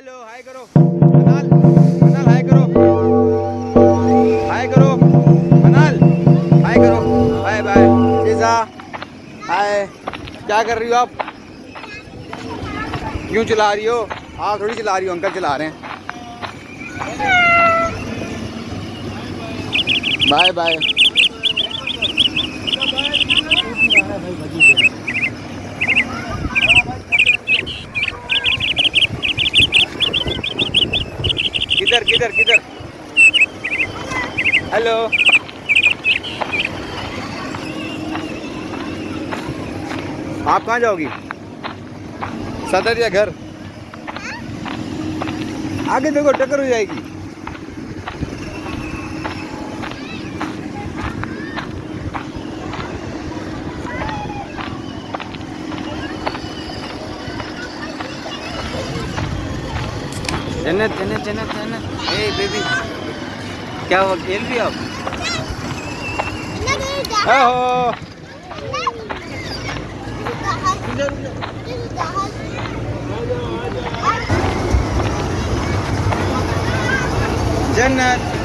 Hello hi करो। मनाल मनाल, हाय करो। हाय करो, मनाल, हाय करो। Bye bye. शीजा हाय। क्या कर रही हो आप? क्यों चला रही हो? आप थोड़ी चला रही हो, अंकल चला रहे हैं। Bye bye. किधर किधर किधर? हेलो आप कहाँ जाओगी? सदर या घर। आगे देखो, टक्कर हो जाएगी। जन्नत जन्नत जन्नत जन्नत ए बेबी क्या हुआ खेल भी हो आप जन्नत